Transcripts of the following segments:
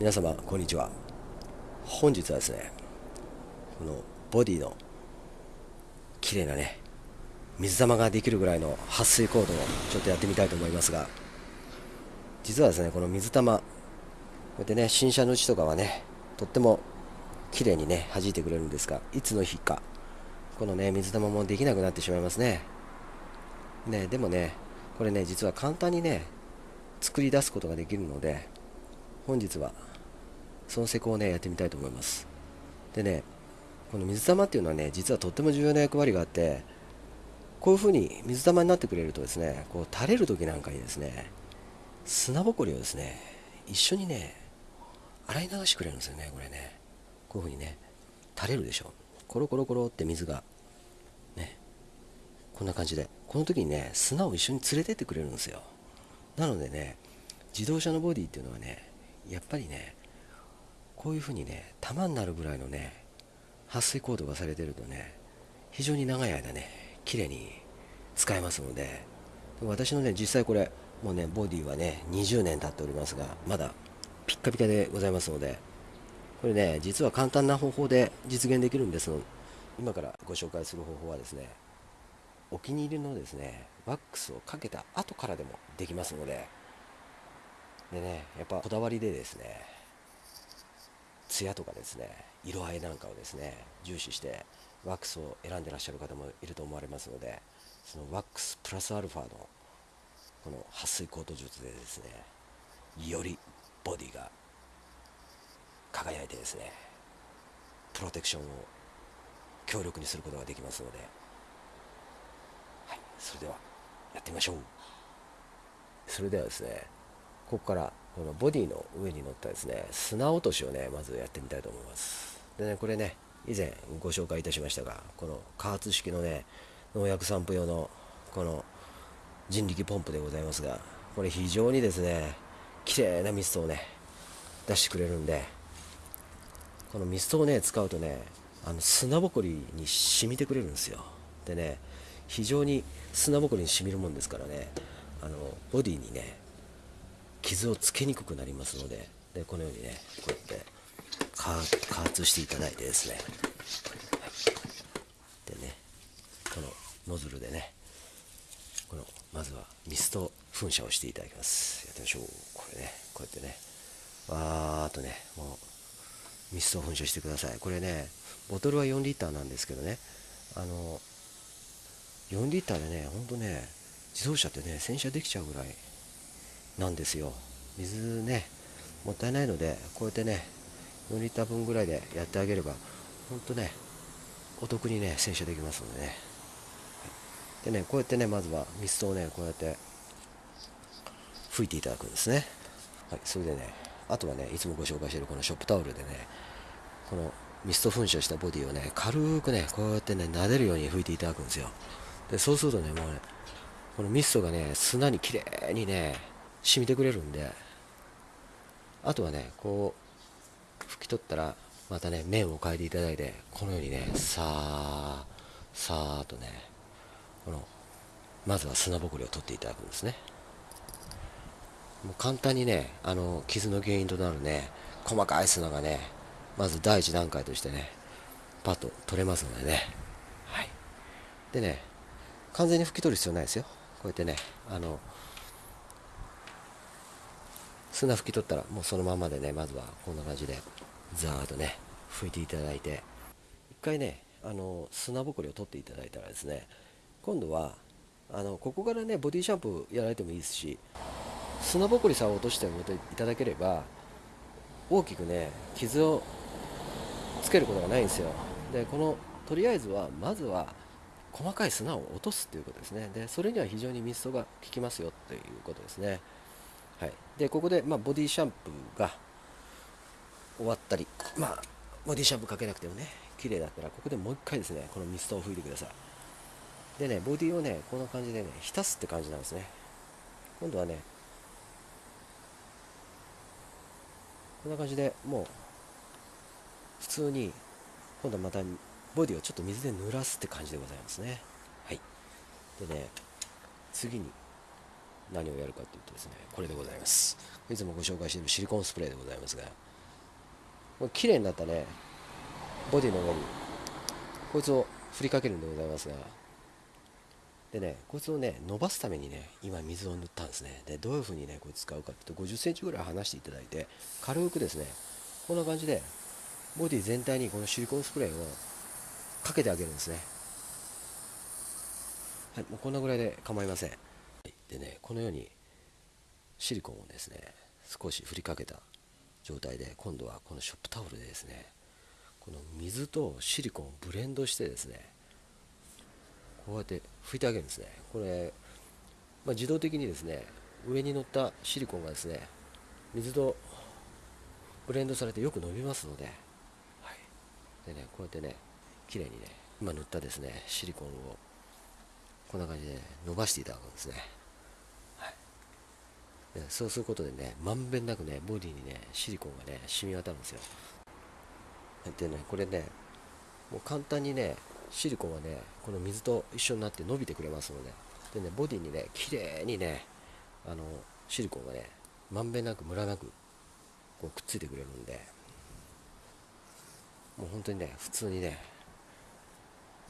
皆様こんにちは。本日はですねこのボディの綺麗なね水玉ができるぐらいの撥水コードをちょっとやってみたいと思いますが実はですねこの水玉こうやってね新車のうちとかはねとっても綺麗にね弾いてくれるんですがいつの日かこのね水玉もできなくなってしまいますね。ねでもねこれね実は簡単にね作り出すことができるので本日はその施工をねやってみたいと思います。でねこの水玉っていうのはね実はとっても重要な役割があってこういう風に水玉になってくれるとですねこう垂れる時なんかにですね砂ぼこりをですね一緒にね洗い流してくれるんですよねこれね。こういう風にね垂れるでしょ。コロコロコロって水がねこんな感じで。この時にね砂を一緒に連れてってくれるんですよ。なのでね自動車のボディっていうのはねやっぱりねこういう風にね玉になるぐらいのね撥水コードがされてるとね非常に長い間ね綺麗に使えますので私のね実際これもうねボディはね20年経っておりますがまだピッカピカでございますのでこれね実は簡単な方法で実現できるんです今からご紹介する方法はですねお気に入りのですねワックスをかけた後からでもできますのででねやっぱこだわりでですね艶とかですね色合いなんかをですね重視してワックスを選んでらっしゃる方もいると思われますのでそのワックスプラスアルファのこの撥水コート術でですねよりボディが輝いてですねプロテクションを強力にすることができますので、はい、それではやってみましょう。それではですねここからこのボディの上に乗ったですね砂落としをねまずやってみたいと思います。でねこれね以前ご紹介いたしましたがこの加圧式のね農薬散布用のこの人力ポンプでございますがこれ非常にですね綺麗なミストをね出してくれるんでこのミストをね使うとねあの砂ぼこりに染みてくれるんですよ。でね非常に砂ぼこりに染みるもんですからねあのボディにね傷をつけにくくなりますのででこのようにねこうやって加圧していただいてですね、でねこのノズルでねこのまずはミスト噴射をしていただきます。やってみましょう。これねこうやってねわーっとねもうミスト噴射してください。これねボトルは4リッターなんですけどねあの4リッターでねほんとね自動車ってね洗車できちゃうぐらいなんですよ。水ねもったいないのでこうやってね4リッター分ぐらいでやってあげればほんとねお得にね洗車できますのでね。でねこうやってねまずはミストをねこうやって拭いていただくんですね。はいそれでねあとはねいつもご紹介しているこのショップタオルでねこのミスト噴射したボディをね軽くねこうやってね撫でるように拭いていただくんですよ。でそうするとねもうねこのミストがね砂にきれいにね染みてくれるんで。あとはねこう拭き取ったらまたね面を変えていただいてこのようにねさあさーっとねこのまずは砂ぼこりを取っていただくんですね。もう簡単にねあの傷の原因となるね細かい砂がねまず第一段階としてねパッと取れますのでね。はい。でね完全に拭き取る必要ないですよ。こうやってねあの砂拭き取ったらもうそのままでねまずはこんな感じでザーッとね拭いていただいて一回ねあの砂ぼこりを取っていただいたらですね今度はあのここからねボディシャンプーやられてもいいですし砂ぼこりさえ落としておいていただければ大きくね傷をつけることがないんですよ。でこのとりあえずはまずは細かい砂を落とすということですね。でそれには非常にミストが効きますよということですね。はい、でここで、まあ、ボディシャンプーが終わったり、まあ、ボディシャンプーかけなくてもね綺麗だったらここでもう一回ですねこのミストを拭いてください。でねボディをねこんな感じでね浸すって感じなんですね。今度はねこんな感じでもう普通に今度はまたボディをちょっと水で濡らすって感じでございますね。はい。でね次に何をやるかというとですねこれでございます。いつもご紹介しているシリコンスプレーでございますがこれ綺麗になったね。ボディの上に。こいつを振りかけるんでございますが。でねこいつをね伸ばすためにね今水を塗ったんですね。でどういう風にねこいつ使うかっていうと5 0センチぐらい離していただいて軽くですねこんな感じでボディ全体にこのシリコンスプレーをかけてあげるんですね。はいもうこんなぐらいで構いません。でねこのようにシリコンをですね少し振りかけた状態で今度はこのショップタオルでですねこの水とシリコンをブレンドしてですねこうやって拭いてあげるんですね。これ、まあ、自動的にですね上に乗ったシリコンがですね水とブレンドされてよく伸びますので,、はい、でねこうやってね綺麗にね今塗ったですねシリコンをこんな感じで伸ばしていただくんですね。そうすることでねまんべんなくねボディにねシリコンがね染み渡るんですよ。でねこれねもう簡単にねシリコンはねこの水と一緒になって伸びてくれますので。でねボディにね綺麗にねあのシリコンがねまんべんなくムラなくこうくっついてくれるんで。もう本当にね普通にね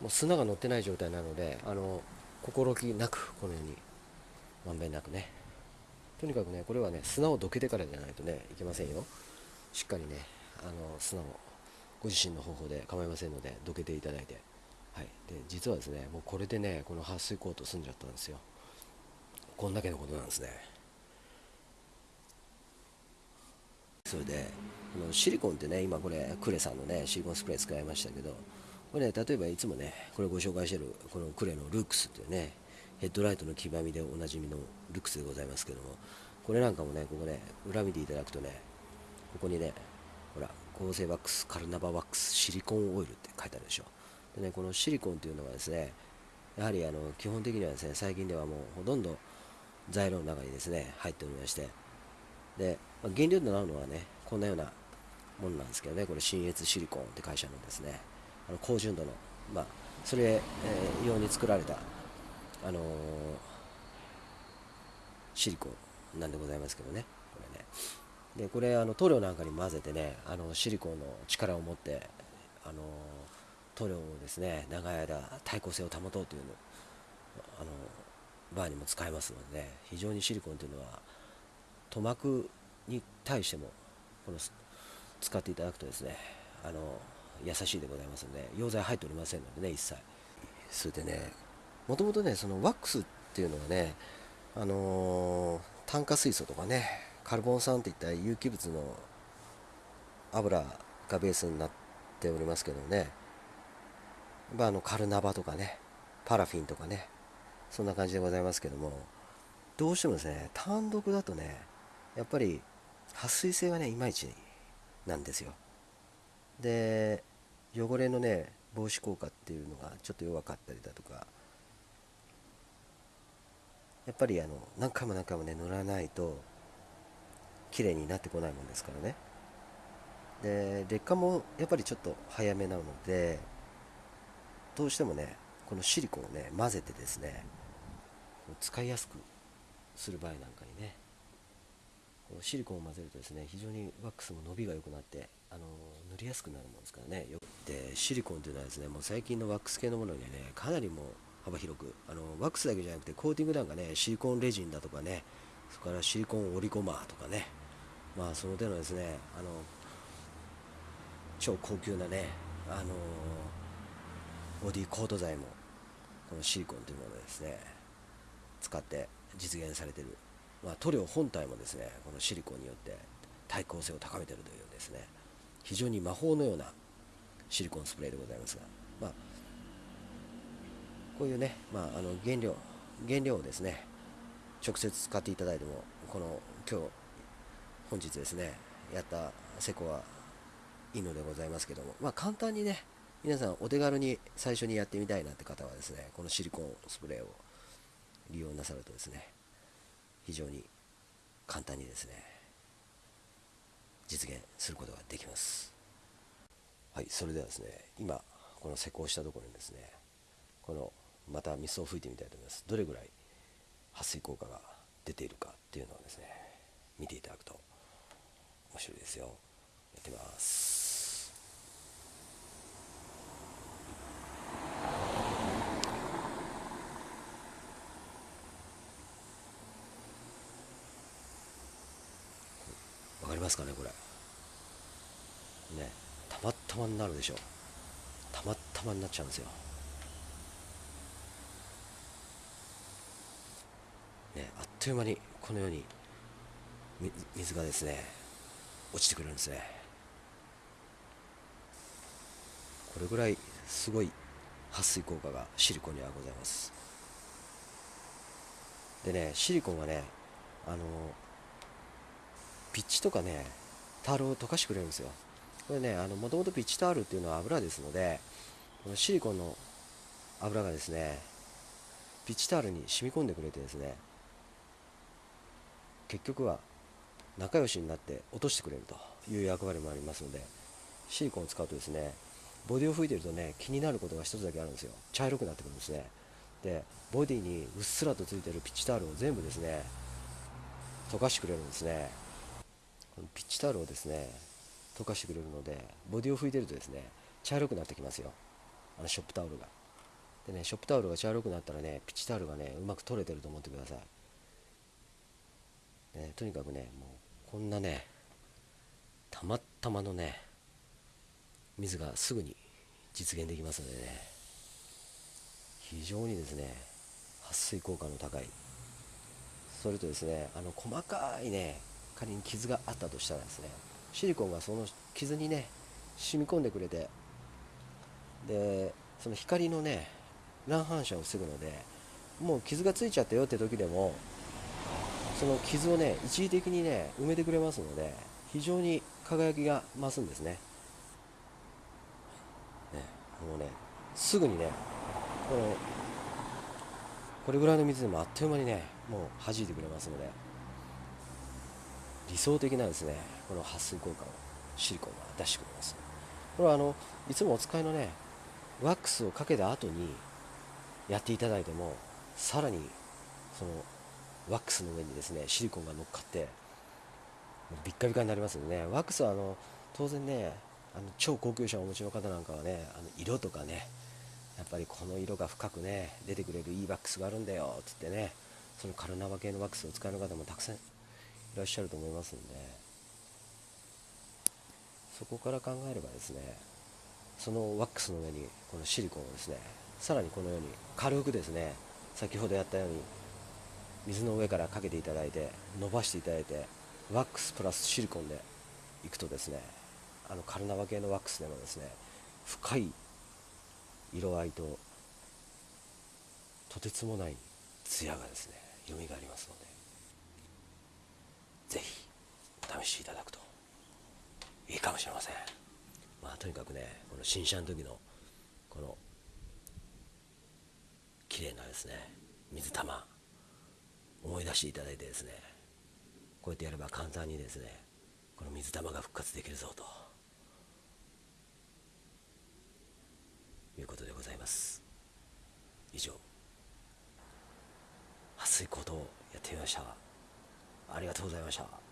もう砂が乗ってない状態なのであの心置きなくこのようにまんべんなくね。とにかくねこれはね砂をどけてからじゃないとねいけませんよ。しっかりねあの砂をご自身の方法で構いませんのでどけていただいて。はい。で実はですねもうこれでねこの撥水コート済んじゃったんですよ。こんだけのことなんですね。それでこのシリコンってね今これクレさんのねシリコンスプレー使いましたけどこれね例えばいつもねこれご紹介してるこのクレのルークスっていうねヘッドライトの黄ばみでおなじみのルックスでございますけどもこれなんかもねここね裏見ていただくとねここにねほら合成ワックスカルナバワックスシリコンオイルって書いてあるでしょ。でねこのシリコンっていうのはですねやはりあの基本的にはですね最近ではもうほとんど材料の中にですね入っておりましてで、まあ、原料となるのはねこんなようなものなんですけどねこれ新越シリコンって会社のですねあの高純度のまあそれ、えー、用に作られたあのー、シリコンなんでございますけどね。これね。でこれあの塗料なんかに混ぜてねあのシリコンの力を持ってあの塗料をですね長い間耐候性を保とうというのあのバーにも使えますので、ね、非常にシリコンというのは塗膜に対してもこの使っていただくとですねあの優しいでございますので溶剤入っておりませんのでね一切。それでねもともとねそのワックスっていうのはねあのー、炭化水素とかねカルボン酸っていった有機物の油がベースになっておりますけどね、まあ、あのカルナバとかねパラフィンとかねそんな感じでございますけどもどうしてもですね単独だとねやっぱり撥水性がねいまいちなんですよ。で汚れのね防止効果っていうのがちょっと弱かったりだとかやっぱりあの何回も何回もね塗らないと綺麗になってこないもんですからね。で劣化もやっぱりちょっと早めなのでどうしてもねこのシリコンをね混ぜてですね使いやすくする場合なんかにねシリコンを混ぜるとですね非常にワックスも伸びが良くなってあの塗りやすくなるもんですからね。でシリコンというのはですねもう最近のワックス系のものにねかなりもう幅広くあのワックスだけじゃなくてコーティングなんかねシリコンレジンだとかねそれからシリコンオリゴマーとかねまあその手のですねあの超高級なねあのボディコート剤もこのシリコンというものですね使って実現されている、まあ、塗料本体もですねこのシリコンによって耐候性を高めているというですね。非常に魔法のようなシリコンスプレーでございますが、まあ、こういうね、まあ、あの原料原料をですね直接使っていただいてもこの今日本日ですねやったセコはいいのでございますけども、まあ、簡単にね皆さんお手軽に最初にやってみたいなって方はですねこのシリコンスプレーを利用なさるとですね非常に簡単にですね実現することができます。はいそれではですね今この施工したところにですねこのまた水を吹いてみたいと思います。どれぐらい撥水効果が出ているかっていうのをですね見ていただくと面白いですよ。やってます。わかりますかねこれ。ねたまたまになるでしょ。うたまたまになっちゃうんですよ。という間にこのように水がですね落ちてくるんですね。これぐらいすごい撥水効果がシリコンにはございます。でねシリコンはねあのピッチとかねタールを溶かしてくれるんですよ。これねもともとピッチタールっていうのは油ですのでこのシリコンの油がですねピッチタールに染み込んでくれてですね結局は仲良しになって落としてくれるという役割もありますのでシリコンを使うとですねボディを吹いてるとね気になることが一つだけあるんですよ。茶色くなってくるんですね。でボディにうっすらとついてるピッチタオルを全部ですね溶かしてくれるんですね。このピッチタオルをですね溶かしてくれるのでボディを拭いてるとですね茶色くなってきますよ。あのショップタオルが。でねショップタオルが茶色くなったらねピッチタオルがねうまく取れてると思ってください。ね、とにかくねもうこんなねたまたまのね水がすぐに実現できますのでね非常にですね撥水効果の高い。それとですねあの細かいね仮に傷があったとしたらですねシリコンがその傷にね染み込んでくれてでその光のね乱反射を防ぐのでもう傷がついちゃったよって時でもその傷をね一時的にね埋めてくれますので非常に輝きが増すんですね。ねもうねすぐにねこのこれぐらいの水でもあっという間にねもう弾いてくれますので理想的なですねこの撥水効果をシリコンが出してくれます。これはあのいつもお使いのねワックスをかけた後にやっていただいてもさらにそのワックスの上にですねシリコンが乗っかってビッカビカになりますのでね。ワックスはあの当然ねあの超高級車をお持ちの方なんかはねあの色とかねやっぱりこの色が深くね出てくれるいいワックスがあるんだよっつってねそのカルナバ系のワックスを使う方もたくさんいらっしゃると思いますんでそこから考えればですねそのワックスの上にこのシリコンをですねさらにこのように軽くですね先ほどやったように水の上からかけていただいて伸ばしていただいてワックスプラスシリコンでいくとですねあのカルナバ系のワックスでもですね深い色合いととてつもない艶がですね蘇りますのでぜひお試しいただくといいかもしれません。まあとにかくねこの新車の時のこの綺麗なですね水玉思い出していただいてですね。こうやってやれば簡単にですねこの水玉が復活できるぞと。いうことでございます。以上。撥水行動をやってみました。ありがとうございました。